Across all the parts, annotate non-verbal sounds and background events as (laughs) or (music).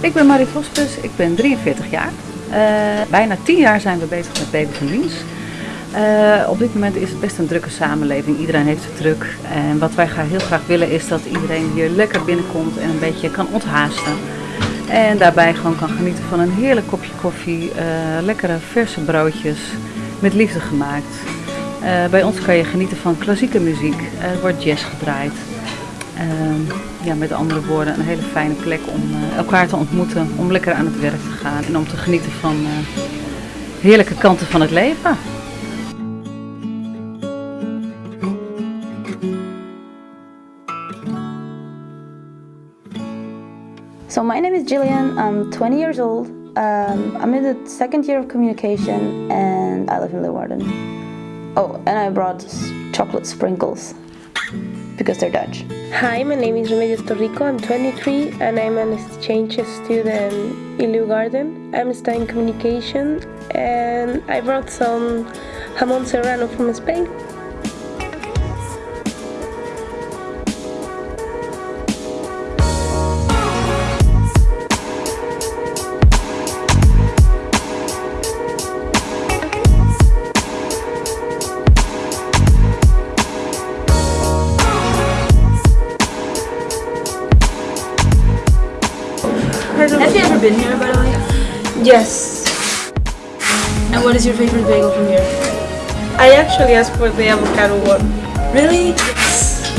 Ik ben Marie Vosbus. ik ben 43 jaar. Eh, bijna 10 jaar zijn we bezig met Baby van dienst. Eh, op dit moment is het best een drukke samenleving. Iedereen heeft het druk. En wat wij heel graag willen is dat iedereen hier lekker binnenkomt en een beetje kan onthaasten. En daarbij gewoon kan genieten van een heerlijk kopje koffie, eh, lekkere verse broodjes, met liefde gemaakt. bij ons kan je genieten van klassieke muziek, er wordt jazz gedraaid. Uh, ja, met andere woorden, een hele fijne plek om uh, elkaar te ontmoeten, om lekker aan het werk te gaan en om te genieten van heerlijke kanten van het leven. So my name is Jillian, I'm 20 years old, um, I'm in the second year of communication and I live in Leeuwarden. Oh, and I brought chocolate sprinkles because they're Dutch. Hi, my name is Remedios Torrico, I'm 23 and I'm an exchange student in Leeuwarden. I'm studying communication and I brought some jamon serrano from Spain. Ever been here, by the way? Yes. And what is your favorite bagel from here? I actually asked for the avocado one. Really?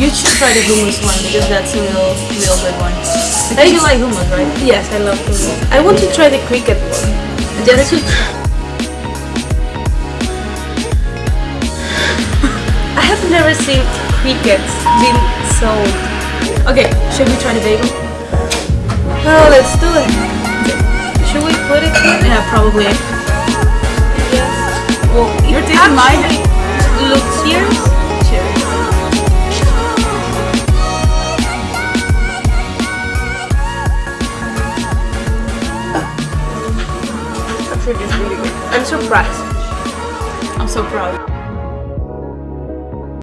You should try the hummus one because that's a real, real good one. Because you like hummus, right? Yes, I love hummus. I want to try the cricket one. Just to... (laughs) I have never seen crickets being sold. Okay, should we try the bagel? Oh, let's do it. Put it here? Yeah, probably. Yes. Well, You're taking mine. Look here. Actually, it's really good. I'm surprised. I'm so proud.